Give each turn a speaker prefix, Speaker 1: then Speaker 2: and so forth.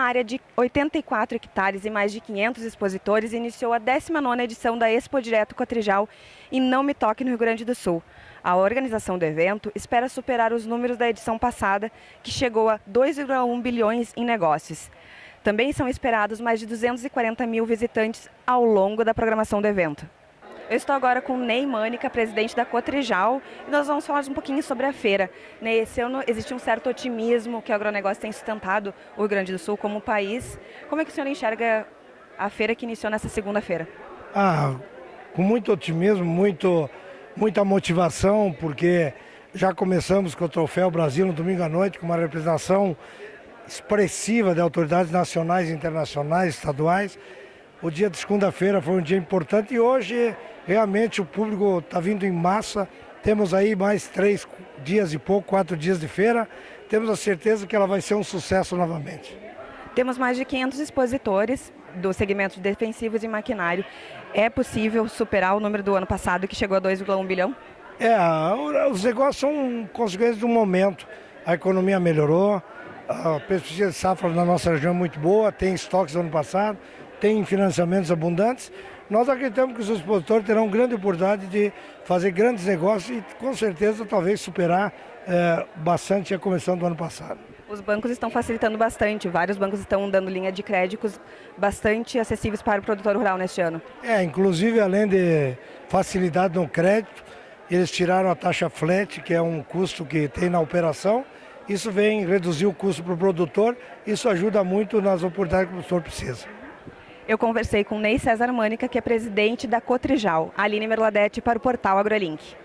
Speaker 1: área de 84 hectares e mais de 500 expositores, iniciou a 19ª edição da Expo Direto Cotrijal em Não Me Toque, no Rio Grande do Sul. A organização do evento espera superar os números da edição passada, que chegou a 2,1 bilhões em negócios. Também são esperados mais de 240 mil visitantes ao longo da programação do evento. Eu estou agora com Ney Mânica, presidente da Cotrijal, e nós vamos falar um pouquinho sobre a feira. Ney, esse ano existe um certo otimismo que o agronegócio tem sustentado o Rio Grande do Sul como país. Como é que o senhor enxerga a feira que iniciou nessa segunda-feira?
Speaker 2: Ah, com muito otimismo, muito, muita motivação, porque já começamos com o Troféu Brasil no domingo à noite, com uma representação expressiva de autoridades nacionais, internacionais, estaduais. O dia de segunda-feira foi um dia importante e hoje realmente o público está vindo em massa. Temos aí mais três dias e pouco, quatro dias de feira. Temos a certeza que ela vai ser um sucesso novamente.
Speaker 1: Temos mais de 500 expositores do segmento de defensivos e maquinário. É possível superar o número do ano passado, que chegou a 2,1 bilhão?
Speaker 2: É, os negócios são consequências do momento. A economia melhorou, a pesquisa de safra na nossa região é muito boa, tem estoques do ano passado, tem financiamentos abundantes. Nós acreditamos que os expositores terão grande oportunidade de fazer grandes negócios e com certeza talvez superar é, bastante a comissão do ano passado.
Speaker 1: Os bancos estão facilitando bastante, vários bancos estão dando linha de créditos bastante acessíveis para o produtor rural neste ano.
Speaker 2: É, inclusive além de facilidade no crédito, eles tiraram a taxa flat, que é um custo que tem na operação, isso vem reduzir o custo para o produtor, isso ajuda muito nas oportunidades que o produtor precisa.
Speaker 1: Eu conversei com Ney César Mânica, que é presidente da Cotrijal, Aline Merladete, para o portal AgroLink.